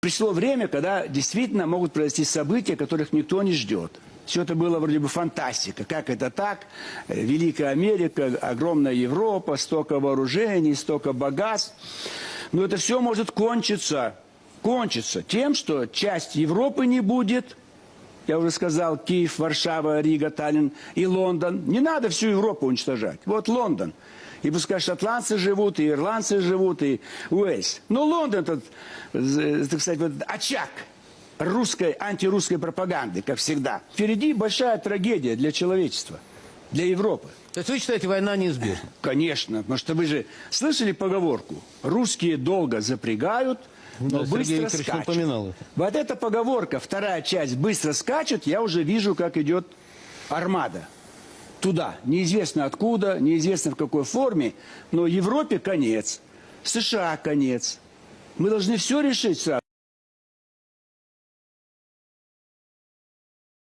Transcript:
Пришло время, когда действительно могут произойти события, которых никто не ждет. Все это было вроде бы фантастика. Как это так? Великая Америка, огромная Европа, столько вооружений, столько богатств. Но это все может кончиться, кончиться тем, что часть Европы не будет. Я уже сказал, Киев, Варшава, Рига, Таллин и Лондон. Не надо всю Европу уничтожать. Вот Лондон. И пускай шотландцы живут, и ирландцы живут, и Уэльс. Но Лондон, этот, так сказать, вот очаг русской, антирусской пропаганды, как всегда. Впереди большая трагедия для человечества, для Европы. То есть вы считаете, война неизбежна? Конечно, потому что вы же слышали поговорку? Русские долго запрягают, но Да, Сергей быстро Викторович скачут. это. Вот эта поговорка, вторая часть, быстро скачет, я уже вижу, как идет армада. Туда. Неизвестно откуда, неизвестно в какой форме, но Европе конец, США конец. Мы должны все решить сразу.